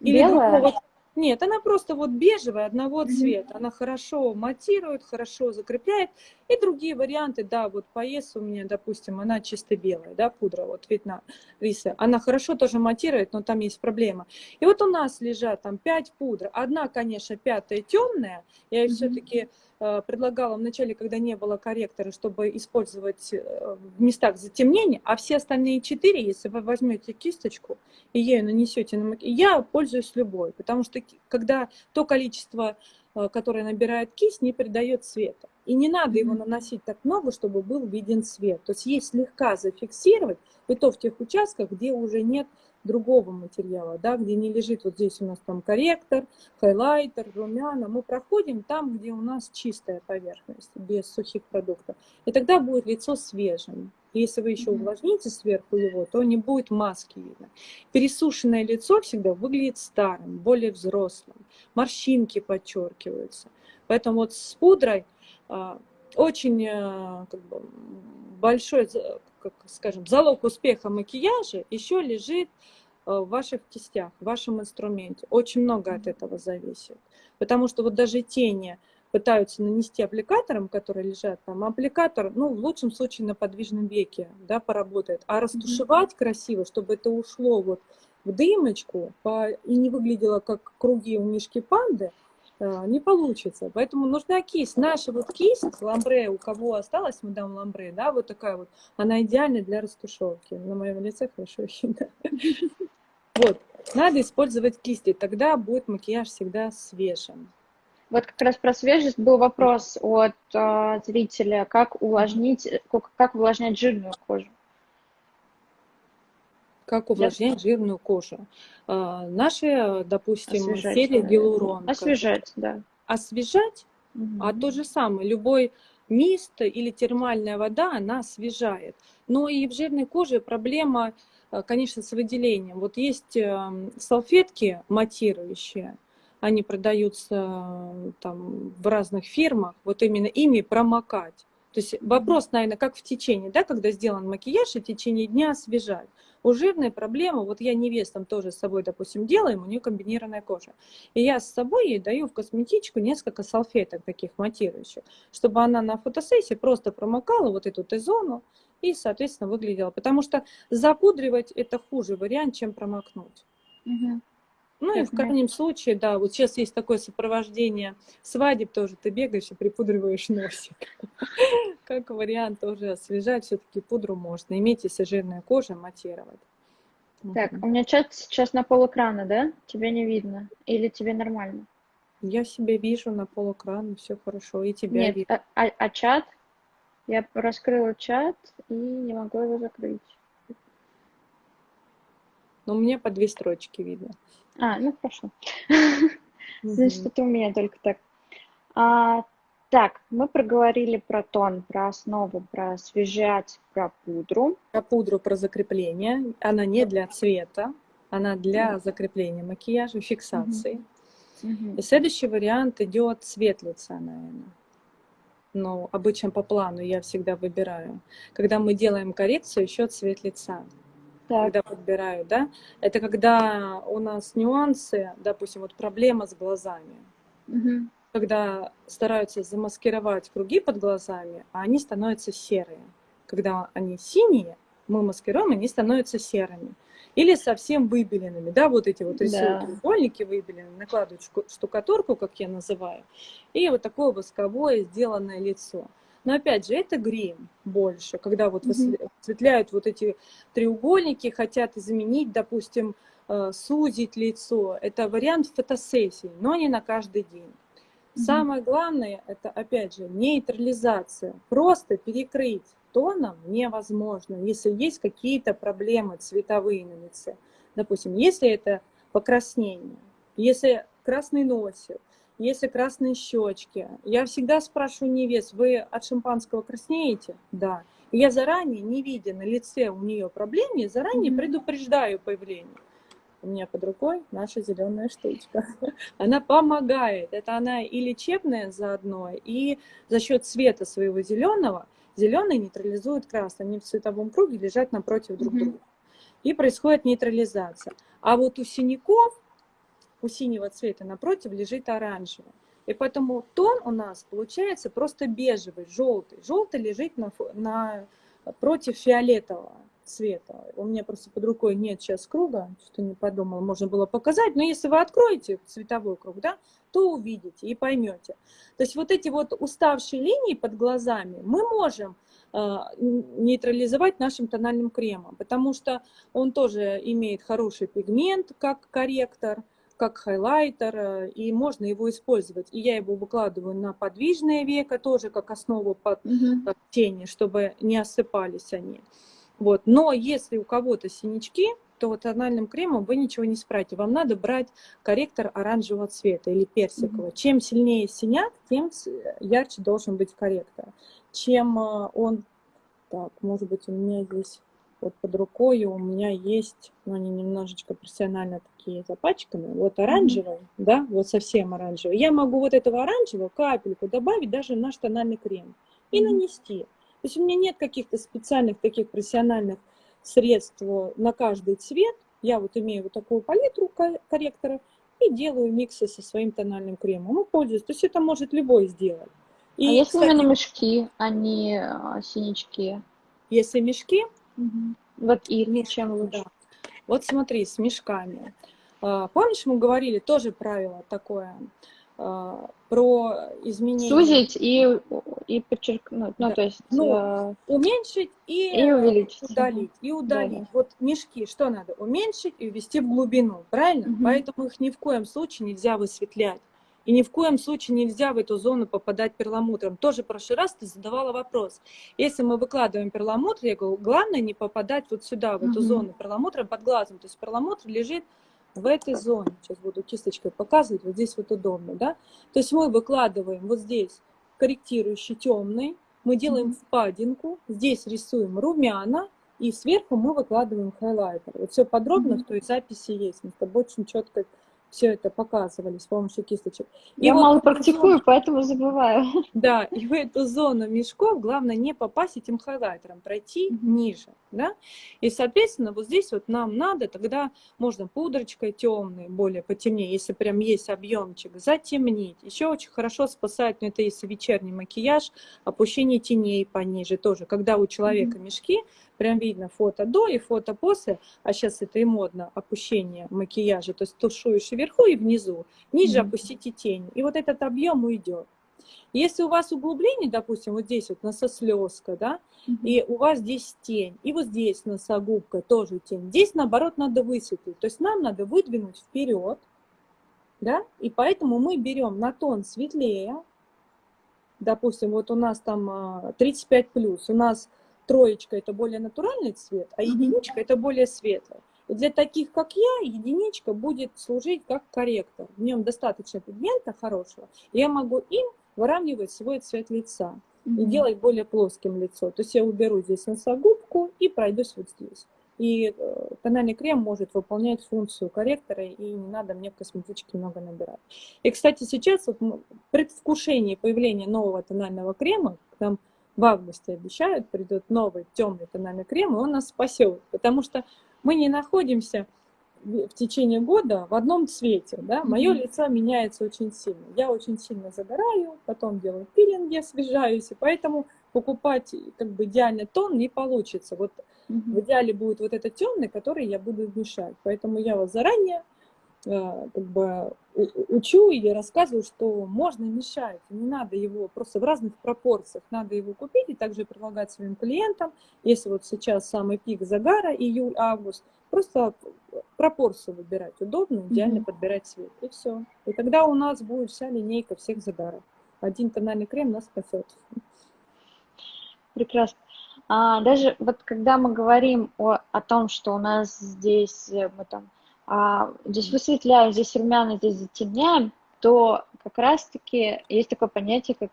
Или Белая? Другого, нет, она просто вот бежевая, одного цвета. Она хорошо матирует, хорошо закрепляет. И другие варианты, да, вот по ЕС у меня, допустим, она чисто белая, да, пудра, вот видно, риса. Она хорошо тоже матирует, но там есть проблема. И вот у нас лежат там пять пудр. Одна, конечно, пятая темная. Я mm-hmm. все-таки Э, предлагала в начале, когда не было корректора, чтобы использовать э, в местах затемнения, а все остальные четыре, если вы возьмете кисточку и ею нанесете на макияж, я пользуюсь любой, потому что когда то количество, э, которое набирает кисть, не придает цвета. И не надо его наносить так много, чтобы был виден цвет. То есть есть слегка зафиксировать, и то в тех участках, где уже нет другого материала, да, где не лежит вот здесь у нас там корректор, хайлайтер, румяна, мы проходим там, где у нас чистая поверхность, без сухих продуктов. И тогда будет лицо свежим. Если вы еще увлажните сверху его, то не будет маски видно. Пересушенное лицо всегда выглядит старым, более взрослым. Морщинки подчеркиваются. Поэтому вот с пудрой очень а, как бы, большой, как скажем, залог успеха макияжа еще лежит Э, в ваших кистях, в вашем инструменте. Очень много от этого зависит. Потому что вот даже тени пытаются нанести аппликатором, которые лежат там, аппликатор, ну, в лучшем случае на подвижном веке, да, поработает. А растушевать mm-hmm. красиво, чтобы это ушло вот в дымочку по, и не выглядело как круги у мишки панды, не получится. Поэтому нужна кисть. Наша вот кисть, ламбре, у кого осталась мадам ламбре, да, вот такая вот, она идеальна для растушевки. На моем лице хорошо видно. [LAUGHS] Вот, надо использовать кисти, тогда будет макияж всегда свежим. Вот как раз про свежесть был вопрос от э, зрителя, как увлажнить, как, как увлажнять жирную кожу. Как увлажнять Я... жирную кожу? А, наши, допустим, Освежать, серия гиалурон. Освежать, да. Освежать, угу. а то же самое, любой мист или термальная вода, она освежает. Но и в жирной коже проблема Э, конечно, с выделением. Вот есть эм, салфетки матирующие, они продаются там в разных фирмах, вот именно ими промокать. То есть вопрос, наверное, как в течение, да, когда сделан макияж, и в течение дня освежать. У жирной проблемы, вот я невестам тоже с собой, допустим, делаем, у нее комбинированная кожа. И я с собой ей даю в косметичку несколько салфеток таких матирующих, чтобы она на фотосессии просто промокала вот эту Т-зону, и, соответственно, выглядело. Потому что запудривать это хуже вариант, чем промокнуть. Угу. Ну и в крайнем случае, да, вот сейчас есть такое сопровождение свадеб тоже, ты бегаешь и припудриваешь [LAUGHS] носик. Как вариант тоже освежать, все-таки пудру можно. Иметь, если жирная кожа, матировать. Так, у меня чат сейчас на пол экрана, да? Тебе не видно? Или тебе нормально? Я себя вижу на пол экрана, все хорошо, и тебя Нет, вижу. А, а, а чат? Я раскрыла чат и не могу его закрыть. Но мне по две строчки видно. А, ну хорошо. [LAUGHS] Значит, это у меня только так. А, Так, мы проговорили про тон, про основу, про освежать, про пудру. Про пудру, про закрепление. Она не для цвета, она для закрепления макияжа, фиксации. И следующий вариант идет цвет лица, наверное. Но обычно по плану я всегда выбираю. Когда мы делаем коррекцию, еще цвет лица. Так, Когда подбираю, да, это когда у нас нюансы, допустим, вот проблема с глазами. мгм. Когда стараются замаскировать круги под глазами, а они становятся серые. Когда они синие, мы маскируем, они становятся серыми. Или совсем выбеленными, да, вот эти вот рисуют Да. треугольники выбеленные, накладывают штукатурку, как я называю, и вот такое восковое сделанное лицо. Но опять же, это грим больше, когда вот осветляют вот эти треугольники, хотят заменить, допустим, э, сузить лицо. Это вариант фотосессии, но не на каждый день. Самое главное, это опять же нейтрализация. Просто перекрыть тоном невозможно, если есть какие-то проблемы цветовые на лице. Допустим, если это покраснение, если красный носик, если красные щечки. Я всегда спрашиваю невест, вы от шампанского краснеете? Да. И я заранее, не видя на лице у нее проблем, я заранее Мгм. предупреждаю появление. У меня под рукой наша зеленая штучка. [LAUGHS] Она помогает. Это она и лечебная заодно, и за счет цвета своего зеленого зеленый нейтрализует красный. Они в цветовом круге лежат напротив друг Мгм. друга. И происходит нейтрализация. А вот у синяков, у синего цвета напротив лежит оранжевый. И поэтому тон у нас получается просто бежевый, желтый. Желтый лежит на, на, против фиолетового цвета. У меня просто под рукой нет сейчас круга, что не подумала, можно было показать. Но если вы откроете цветовой круг, да, то увидите и поймете. То есть вот эти вот уставшие линии под глазами мы можем э, нейтрализовать нашим тональным кремом, потому что он тоже имеет хороший пигмент как корректор, как хайлайтер, э, и можно его использовать. И я его выкладываю на подвижное веко тоже как основу под э, тени, чтобы не осыпались они. Вот. Но если у кого-то синячки, то тональным кремом вы ничего не справите. Вам надо брать корректор оранжевого цвета или персикового. Чем сильнее синяк, тем ц- ярче должен быть корректор. Чем э, он... Так, может быть, у меня здесь вот под рукой у меня есть, но они немножечко профессионально такие запачканы. Вот оранжевый, да, вот совсем оранжевый. Я могу вот этого оранжевого капельку добавить даже в наш тональный крем и Мгм. нанести. То есть у меня нет каких-то специальных таких профессиональных средств э, на каждый цвет. Я вот имею вот такую палитру ко- корректоров и делаю миксы со своим тональным кремом и пользуюсь. То есть это может любой сделать. А И, если кстати, именно мешки, а не а, синячки? если мешки, Мгм. Вот и Мешки, чем лучше? да. Вот смотри, с мешками. А, Помнишь, мы говорили тоже правило такое а, про изменение. Сузить и, и подчеркнуть, ну, Да. то есть Ну, э, Уменьшить и, и увеличить. удалить. И удалить. Да-да. Вот мешки, что надо? Уменьшить и ввести в глубину, правильно? Мгм. Поэтому их ни в коем случае нельзя высветлять. И ни в коем случае нельзя в эту зону попадать перламутром. Тоже в прошлый раз ты задавала вопрос. Если мы выкладываем перламутр, я говорю, главное не попадать вот сюда, в эту Мгм. зону перламутра под глазом. То есть перламутр лежит в этой зоне. Сейчас буду кисточкой показывать, вот здесь вот удобно, да? То есть мы выкладываем вот здесь корректирующий темный, мы делаем впадинку, здесь рисуем румяна, и сверху мы выкладываем хайлайтер. Вот все подробно Мгм. в той записи есть. Мы с тобой очень четко все это показывали с помощью кисточек. И Я вот мало практикую, зону- поэтому забываю. да, и в эту зону мешков главное не попасть этим хайлайтером, пройти Мгм. ниже, да. И, соответственно, вот здесь вот нам надо, тогда можно пудрочкой темной, более потемнее, если прям есть объемчик, затемнить. Еще очень хорошо спасает, ну это если вечерний макияж, опущение теней пониже тоже. Когда у человека мешки, прям видно фото до и фото после, а сейчас это и модно, опущение макияжа, то есть тушуешь вверху, и внизу, ниже Мгм. опустите тень. И вот этот объем уйдет. Если у вас углубление, допустим, вот здесь вот носослезка, да, и у вас здесь тень, и вот здесь носогубка тоже тень, здесь, наоборот, надо высветлить. То есть нам надо выдвинуть вперед, да, и поэтому мы берем на тон светлее, допустим, вот у нас там а, 35 плюс, у нас троечка это более натуральный цвет, а единичка это более светлый. И для таких, как я, единичка будет служить как корректор. В нем достаточно пигмента хорошего. Я могу им выравнивать свой цвет лица и делать более плоским лицо. То есть я уберу здесь носогубку и пройдусь вот здесь. И э, тональный крем может выполнять функцию корректора, и не надо мне в косметичке много набирать. И, кстати, сейчас вот в предвкушении появления нового тонального крема, там в августе обещают, придет новый темный тональный крем, и он нас спасет, потому что мы не находимся в течение года в одном цвете, да, мое mm-hmm. лицо меняется очень сильно. Я очень сильно загораю, потом делаю пилинги, освежаюсь, и поэтому покупать как бы идеальный тон не получится. Вот mm-hmm. в идеале будет вот этот темный, который я буду мешать. Поэтому я вас заранее как бы учу и рассказываю, что можно мешать, не надо его просто в разных пропорциях, надо его купить и также предлагать своим клиентам, если вот сейчас самый пик загара, июль-август, просто пропорцию выбирать удобно, идеально mm-hmm. подбирать цвет, и все. И тогда у нас будет вся линейка всех загаров. Один тональный крем нас спасет. Прекрасно. А, даже вот когда мы говорим о, о том, что у нас здесь э, мы там а, здесь высветляем, здесь румяна, здесь затемняем, то как раз-таки есть такое понятие, как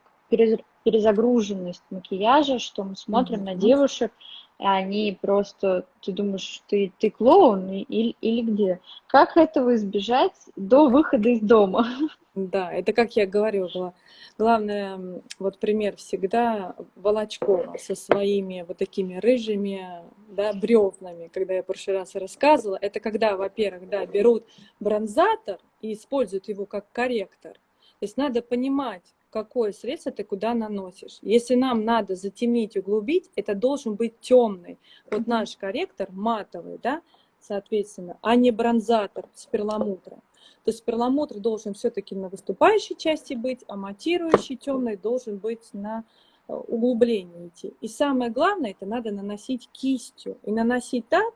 перезагруженность макияжа, что мы смотрим mm-hmm. на девушек, и они просто, ты думаешь, ты, ты клоун или, или где? Как этого избежать до выхода из дома? [LAUGHS] Да, это как я говорила, главное, вот пример всегда Волочкова со своими вот такими рыжими, да, бревнами, когда я в прошлый раз рассказывала, это когда, во-первых, да, берут бронзатор и используют его как корректор. То есть надо понимать, какое средство ты куда наносишь. Если нам надо затемнить, углубить, это должен быть темный. Вот наш корректор матовый, да, соответственно, а не бронзатор с перламутром. То есть перламутр должен все-таки на выступающей части быть, а матирующий темный должен быть на э, углубление идти. И самое главное, это надо наносить кистью. И наносить так,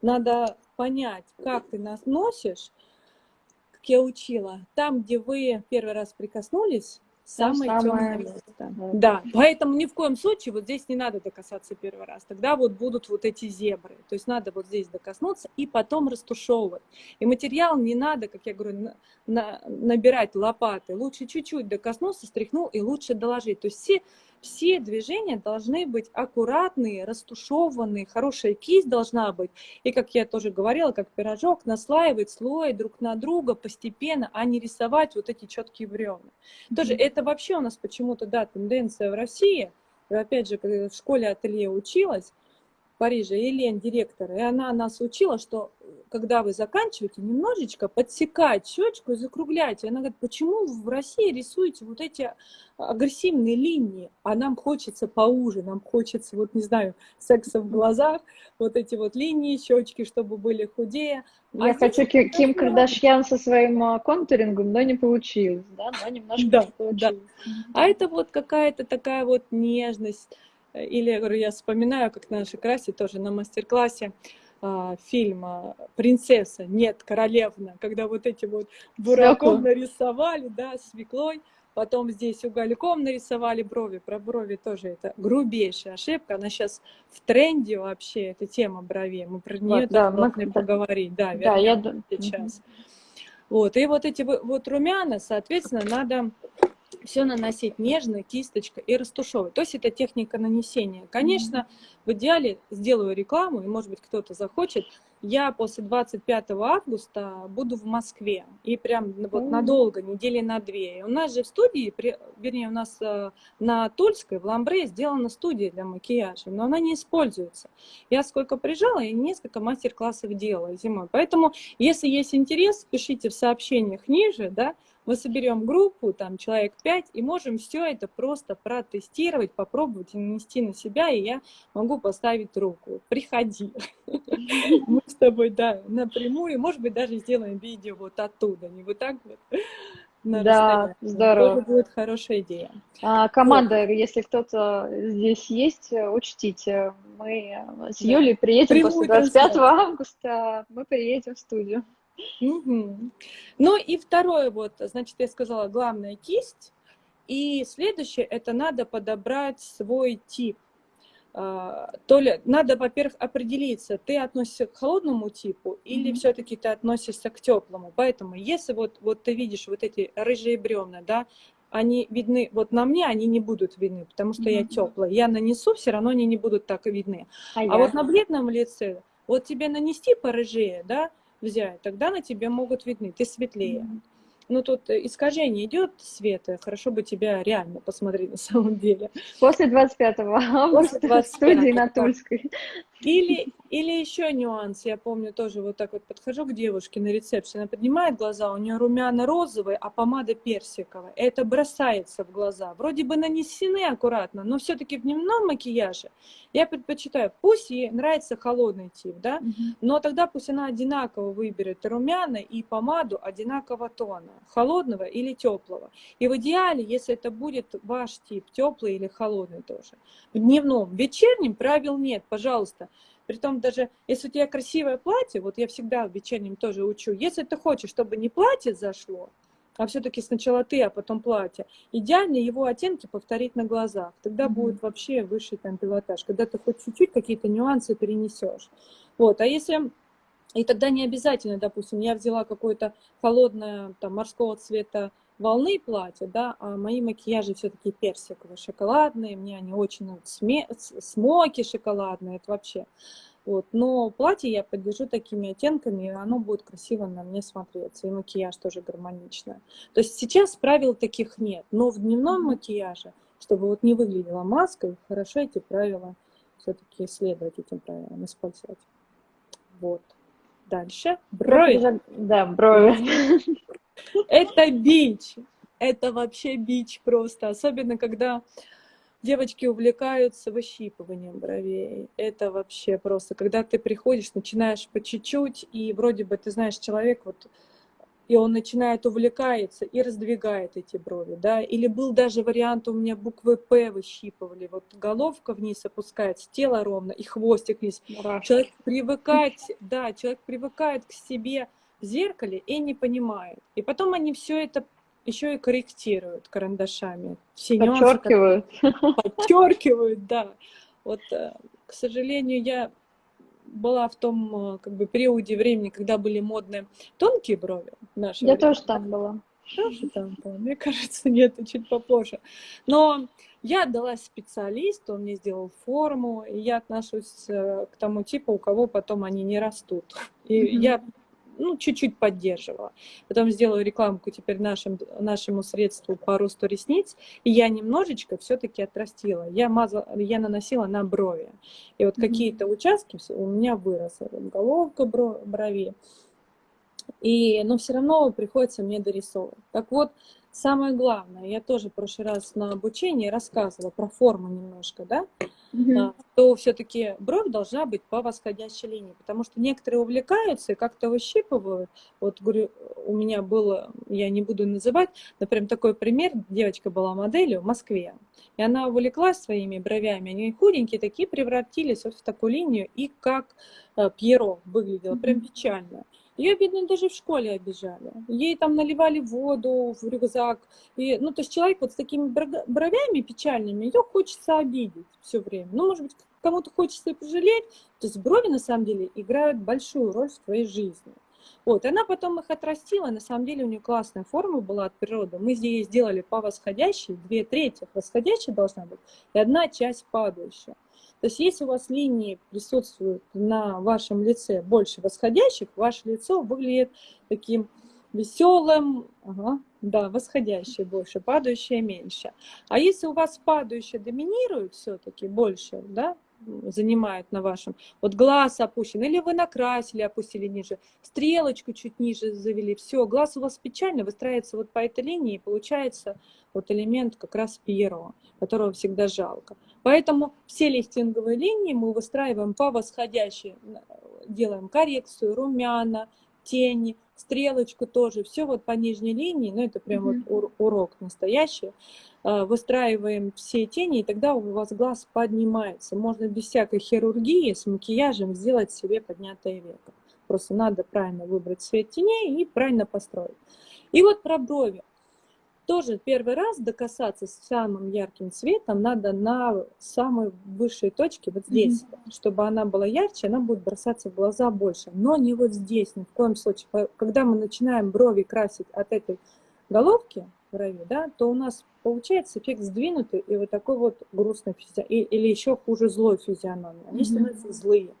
надо понять, как ты наносишь, как я учила, там, где вы первый раз прикоснулись, Самое, самое темное место. Да. да, поэтому ни в коем случае вот здесь не надо докасаться первый раз. Тогда вот будут вот эти зебры. То есть надо вот здесь докоснуться и потом растушевывать. И материал не надо, как я говорю, на, на, набирать лопаты. Лучше чуть-чуть докоснулся, стряхнул и лучше доложить. То есть все все движения должны быть аккуратные, растушеванные, хорошая кисть должна быть. И, как я тоже говорила, как пирожок, наслаивать слой друг на друга постепенно, а не рисовать вот эти четкие бревна. Mm-hmm. Тоже это вообще у нас почему-то, да, тенденция в России. Опять же, когда в школе ателье училась, Париже, Елен, директор, и она нас учила, что когда вы заканчиваете, немножечко подсекать щечку и закруглять. И она говорит, почему в России рисуете вот эти агрессивные линии, а нам хочется поуже, нам хочется, вот не знаю, секса в глазах, вот эти вот линии, щечки, чтобы были худее. А Я хочу Ким, Ким Кардашьян со своим а, контурингом, но не получилось, да, но немножко да, получилось. Да. А это вот какая-то такая вот нежность, или, я говорю, я вспоминаю, как на нашей красе тоже на мастер-классе а, фильма «Принцесса», нет, «Королевна», когда вот эти вот бураком нарисовали, да, свеклой, потом здесь угольком нарисовали брови. Про брови тоже это грубейшая ошибка. Она сейчас в тренде вообще, эта тема бровей. Мы про нее вот, да, должны мы... поговорить. Да, да я сейчас. Угу. Вот, и вот эти вот румяна, соответственно, надо все наносить нежно, кисточка и растушевывать. То есть это техника нанесения. Конечно, в идеале сделаю рекламу, и может быть кто-то захочет. Я после 25 августа буду в Москве. И прям вот надолго, недели на две. И у нас же в студии, вернее, у нас э, на Тульской, в Ламбре, сделана студия для макияжа, но она не используется. Я сколько приезжала, я несколько мастер-классов делала зимой. Поэтому, если есть интерес, пишите в сообщениях ниже, да, мы соберем группу, там человек 5, и можем все это просто протестировать, попробовать и нанести на себя, и я могу поставить руку. Приходи. Мы с тобой, да, напрямую, может быть, даже сделаем видео вот оттуда, не вот так вот. да, здорово. Это будет хорошая идея. А, команда, вот. если кто-то здесь есть, учтите, мы с Юлей приедем Прямую после 25 августа, мы приедем в студию. Угу. Ну и второе, вот, значит, я сказала, главная кисть. И следующее, это надо подобрать свой тип. А, то ли надо, во-первых, определиться, ты относишься к холодному типу или mm-hmm. все-таки ты относишься к теплому. Поэтому, если вот, вот ты видишь вот эти рыжие бревна, да, они видны, вот на мне они не будут видны, потому что mm-hmm. я теплая. Я нанесу, все равно они не будут так видны. А, а вот на бледном лице, вот тебе нанести порыжее, да, взять, тогда на тебе могут видны, ты светлее. Mm-hmm ну тут искажение идет света, хорошо бы тебя реально посмотреть на самом деле. После 25 августа После 25 в студии на Тульской. Или, или еще нюанс, я помню тоже вот так вот подхожу к девушке на рецепции, она поднимает глаза, у нее румяна розовые, а помада персиковая. Это бросается в глаза. Вроде бы нанесены аккуратно, но все-таки в дневном макияже я предпочитаю, пусть ей нравится холодный тип, да, угу. но тогда пусть она одинаково выберет румяна и помаду одинакового тона, холодного или теплого. И в идеале, если это будет ваш тип, теплый или холодный тоже. В дневном, в вечернем правил нет, пожалуйста, Притом даже если у тебя красивое платье, вот я всегда в вечернем тоже учу, если ты хочешь, чтобы не платье зашло, а все-таки сначала ты, а потом платье, идеально его оттенки повторить на глазах. Тогда mm-hmm. будет вообще высший там пилотаж, когда ты хоть чуть-чуть какие-то нюансы перенесешь. Вот, а если и тогда не обязательно, допустим, я взяла какое-то холодное там морского цвета волны платья, да, а мои макияжи все-таки персиковые, шоколадные, мне они очень сме... смоки шоколадные, это вообще. Вот. Но платье я поддержу такими оттенками, и оно будет красиво на мне смотреться, и макияж тоже гармоничный. То есть сейчас правил таких нет, но в дневном макияже, чтобы вот не выглядела маской, хорошо эти правила все-таки следовать этим правилам, использовать. Вот. Дальше. Брови. Да, брови. Это бич. Это вообще бич просто. Особенно, когда девочки увлекаются выщипыванием бровей. Это вообще просто. Когда ты приходишь, начинаешь по чуть-чуть, и вроде бы ты знаешь, человек вот и он начинает увлекается и раздвигает эти брови, да, или был даже вариант, у меня буквы П выщипывали, вот головка вниз опускается, тело ровно, и хвостик вниз. Мурашки. Человек привыкает, да, человек привыкает к себе в зеркале и не понимает. И потом они все это еще и корректируют карандашами. Все подчеркивают. Нюансы, подчеркивают, да. Вот, э, к сожалению, я была в том э, как бы периоде времени, когда были модные тонкие брови. Наши я время. тоже там была. Тоже там была. Мне кажется, нет, чуть попозже. Но я отдалась специалисту, он мне сделал форму, и я отношусь э, к тому типу, у кого потом они не растут. И mm-hmm. я ну, чуть-чуть поддерживала. Потом сделала рекламку теперь нашим, нашему средству по росту ресниц, и я немножечко все-таки отрастила. Я, мазала, я наносила на брови. И вот mm-hmm. какие-то участки у меня выросли. Головка брови. И, но все равно приходится мне дорисовывать. Так вот, самое главное, я тоже в прошлый раз на обучении рассказывала про форму немножко, да, угу. то все-таки бровь должна быть по восходящей линии, потому что некоторые увлекаются и как-то выщипывают. Вот, говорю, у меня было, я не буду называть, например, такой пример, девочка была моделью в Москве, и она увлеклась своими бровями, они худенькие такие, превратились вот в такую линию, и как э, Пьеро выглядело, прям печально. Ее, видно, даже в школе обижали. Ей там наливали воду в рюкзак. И, ну, то есть человек вот с такими бровями печальными, ее хочется обидеть все время. Ну, может быть, кому-то хочется пожалеть. То есть брови, на самом деле, играют большую роль в твоей жизни. Вот, она потом их отрастила, на самом деле у нее классная форма была от природы. Мы здесь сделали по восходящей, две трети восходящей должна быть, и одна часть падающая. То есть если у вас линии присутствуют на вашем лице больше восходящих, ваше лицо выглядит таким веселым, ага, да, восходящее больше, падающее меньше. А если у вас падающее доминирует все-таки больше, да, занимает на вашем, вот глаз опущен, или вы накрасили, опустили ниже, стрелочку чуть ниже завели, все, глаз у вас печально выстраивается вот по этой линии, и получается вот элемент как раз первого, которого всегда жалко. Поэтому все лифтинговые линии мы выстраиваем по восходящей, делаем коррекцию, румяна, тени, стрелочку тоже, все вот по нижней линии, ну это прям mm-hmm. вот урок настоящий, выстраиваем все тени, и тогда у вас глаз поднимается. Можно без всякой хирургии с макияжем сделать себе поднятое веко. Просто надо правильно выбрать цвет теней и правильно построить. И вот про брови тоже первый раз докасаться с самым ярким цветом надо на самой высшей точке, вот здесь, mm-hmm. чтобы она была ярче, она будет бросаться в глаза больше, но не вот здесь, ни в коем случае. Когда мы начинаем брови красить от этой головки, брови, да, то у нас получается эффект сдвинутый и вот такой вот грустный физиономия, или еще хуже злой физиономия. Они mm-hmm. становятся злые.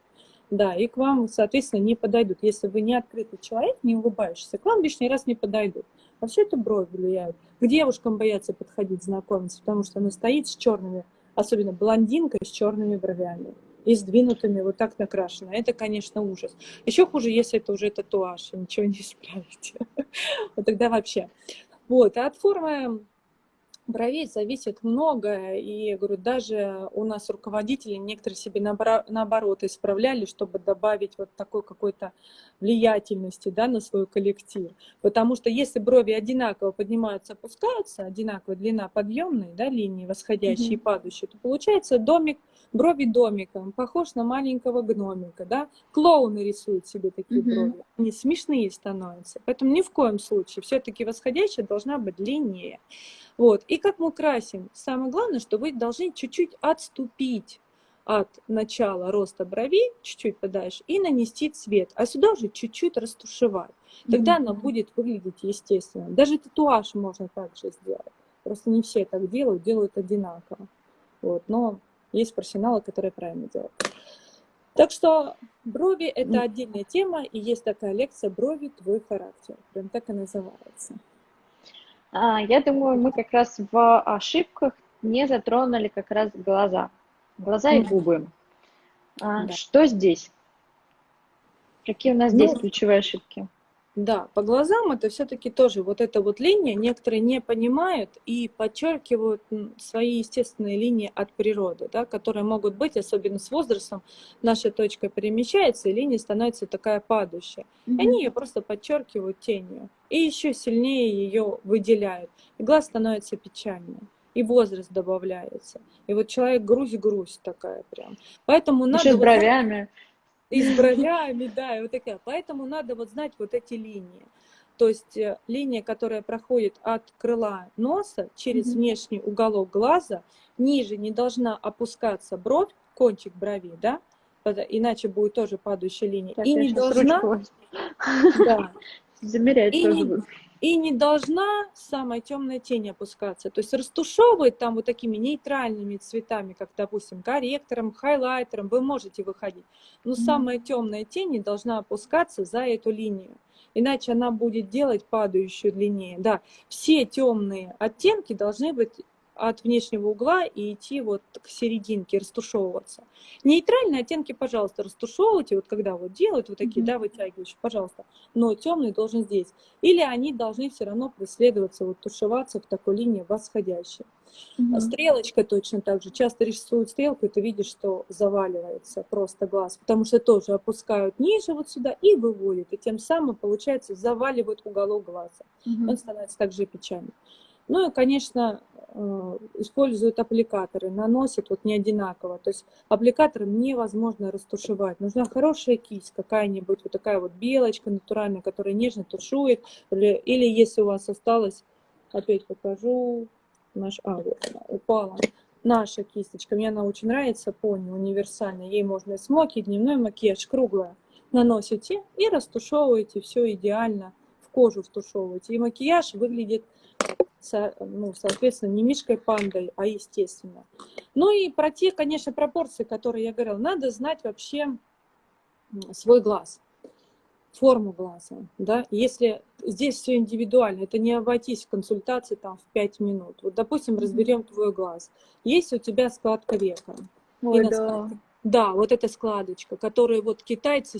Да, и к вам, соответственно, не подойдут. Если вы не открытый человек, не улыбающийся, к вам лишний раз не подойдут. Вообще это брови влияют. К девушкам боятся подходить, знакомиться, потому что она стоит с черными, особенно блондинка с черными бровями и сдвинутыми, вот так накрашена. Это, конечно, ужас. Еще хуже, если это уже татуаж, и ничего не исправите. [LAUGHS] Вот тогда вообще. Вот, а от формы бровей зависит многое, и, говорю, даже у нас руководители некоторые себе наоборот исправляли, чтобы добавить вот такой какой-то влиятельности да, на свой коллектив. Потому что если брови одинаково поднимаются, опускаются, одинаковая длина подъемной да, линии, восходящей mm-hmm. и падающей, то получается домик, брови домиком, похож на маленького гномика. Да? Клоуны рисуют себе такие mm-hmm. брови, они смешные становятся. Поэтому ни в коем случае все-таки восходящая должна быть длиннее. Вот. И как мы красим? Самое главное, что вы должны чуть-чуть отступить от начала роста бровей, чуть-чуть подальше, и нанести цвет. А сюда уже чуть-чуть растушевать. Тогда mm-hmm. она будет выглядеть естественно. Даже татуаж можно также сделать. Просто не все так делают, делают одинаково. Вот. Но есть профессионалы, которые правильно делают. Так что брови – это отдельная тема, и есть такая лекция «Брови – твой характер». Прям так и называется. А, я думаю, мы как раз в ошибках не затронули как раз глаза. Глаза и губы. А, да. Что здесь? Какие у нас ну, здесь ключевые ошибки? Да, по глазам это все-таки тоже вот эта вот линия, некоторые не понимают и подчеркивают свои естественные линии от природы, да, которые могут быть, особенно с возрастом, наша точка перемещается, и линия становится такая падающая. Mm-hmm. И они ее просто подчеркивают тенью, и еще сильнее ее выделяют. И глаз становится печальным и возраст добавляется. И вот человек грусть-грусть такая прям. Поэтому надо... Еще с бровями. И с бровями, да, и вот такая. Поэтому надо вот знать вот эти линии. То есть э, линия, которая проходит от крыла носа через mm-hmm. внешний уголок глаза, ниже не должна опускаться бровь, кончик брови, да, иначе будет тоже падающая линия. Так, и не должна... Да. [LAUGHS] Замерять и тоже не, и не должна самая темная тень опускаться. То есть растушевывать там вот такими нейтральными цветами, как, допустим, корректором, хайлайтером, вы можете выходить. Но самая темная тень не должна опускаться за эту линию. Иначе она будет делать падающую длиннее. Да, все темные оттенки должны быть от внешнего угла и идти вот к серединке, растушевываться. Нейтральные оттенки, пожалуйста, растушевывайте, вот когда вот делают вот такие, mm-hmm. да, вытягивающие, пожалуйста, но темный должен здесь. Или они должны все равно преследоваться, вот тушеваться в такой линии восходящей. Mm-hmm. Стрелочка точно так же. Часто рисуют стрелку, и ты видишь, что заваливается просто глаз, потому что тоже опускают ниже вот сюда и выводят, и тем самым, получается, заваливают уголок глаза. Mm-hmm. Он становится также печальным. Ну и, конечно, э, используют аппликаторы, наносят вот не одинаково. То есть аппликатором невозможно растушевать. Нужна хорошая кисть, какая-нибудь вот такая вот белочка натуральная, которая нежно тушует. Или, или если у вас осталось, опять покажу, наш, а, вот она упала. Наша кисточка, мне она очень нравится, пони, универсальная. Ей можно и смоки, и дневной макияж, круглая. Наносите и растушевываете, все идеально. В кожу втушевываете. И макияж выглядит ну, соответственно, не мишкой пандой, а естественно. Ну и про те, конечно, пропорции, которые я говорила, надо знать вообще свой глаз, форму глаза, да, если здесь все индивидуально, это не обойтись в консультации там в 5 минут. Вот, допустим, разберем твой глаз. Есть у тебя складка века. Ой, да. Да, вот эта складочка, которую вот китайцы